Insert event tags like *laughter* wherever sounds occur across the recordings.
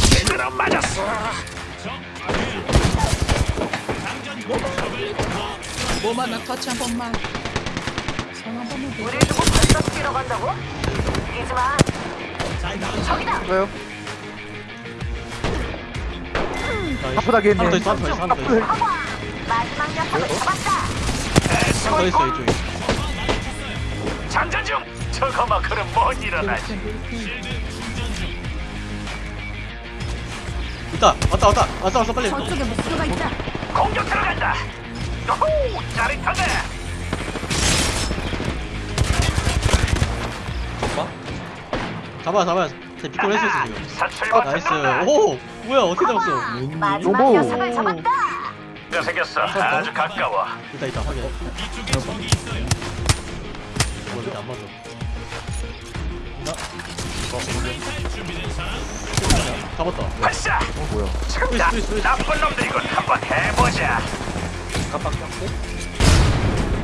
제대로 맞았어. 뭐만 나 터치 한 번만. 손한 번만 더. 우리 두고 벌써 뛰러 간다고? 뛰지 마. 저기다. 왜요? 아프다게 했네. 하나 더 있어 하나 더 있어 하나 더 있어 허과. 마지막 녀석을 잡았다. 하나 더 있어 이쪽에 장전 중. 저거 막 그럼 못 일어나. 있다 왔다 왔다 왔어 왔어 빨리 저쪽에 목표가 있다. 공격 들어간다. 오호, 짜릿하네. 잡아 잡아 제 beacon 했어 지금 아, nice. 오 뭐야 어떻게 잡았어 마지막. 녀석을 잡았다. 뼈 생겼어. 아주 가까워. 있다 있다 확인 이거 이렇게 안 맞아 나 어, 잡았다 발사. 어 뭐야? 지금다. 나쁜 놈들이군. 한번 해보자. 깜빡 깜빡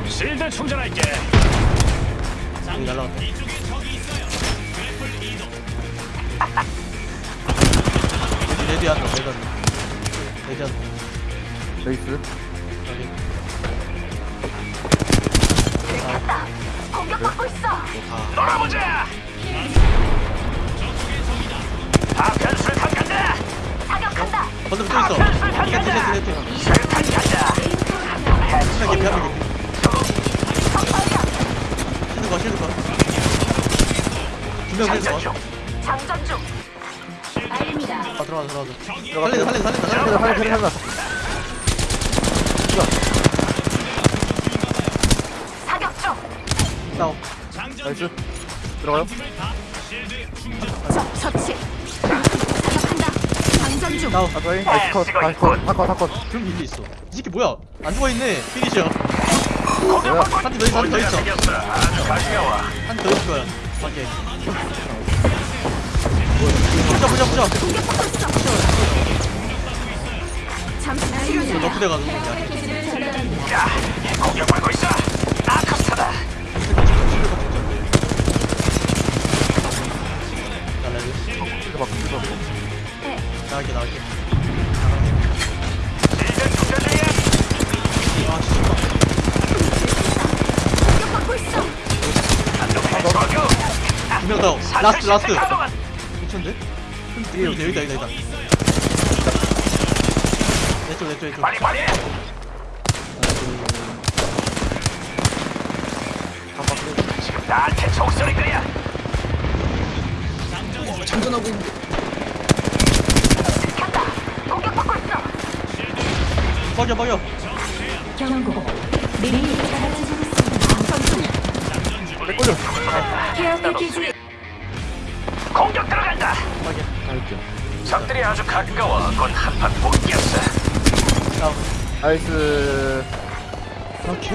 실드 충전할게. 여기 날라갔다 *laughs* 레디 한다 레디 한다 레디 한다 레이스. 여기 들켰다. 공격받고 있어. 아 놀아보자. 건너편 또 있어 세트 세트 세트. 한명 개피 한명 개피. 실드 거 실드 거두명 장전 실드 중. 거 장전 중. 알립니다. 아 들어가 들어가 살린다 살린다 살린다 살린다 살려 살려. 사격 중. 다운 나이스. 들어가요. 적 처치. 다운. 나이스 컷. 나이스 컷. 다컷 다컷. 그럼 일리 있어 이 새끼 뭐야 안 죽어있네 피니셔 뭐야? 한대 더 있어 한대 더 있어 생겼어. 아주 가까워. 한대 더 있을 거야 밖에 부자 부자 부자 공격 받고 있어. 잠시 치료 중. 너프대 가서 야, 공격받고 있어. 두명 다운 라스트 라스트 가동한. 미쳤는데? 여기다 여기다 여기다 여기다 내쪽 내쪽 내쪽 빨리 빨리. 지금 나한테 총소리 거야. 장전하고 있는데. 들켰다. 공격받고 있어. 경고. 미리 장전 중. 내 걸려. 케어 패키지. 공격 들어간다. 적들이 아주 가까워. 곧 한판. 다운 나이스. 오케이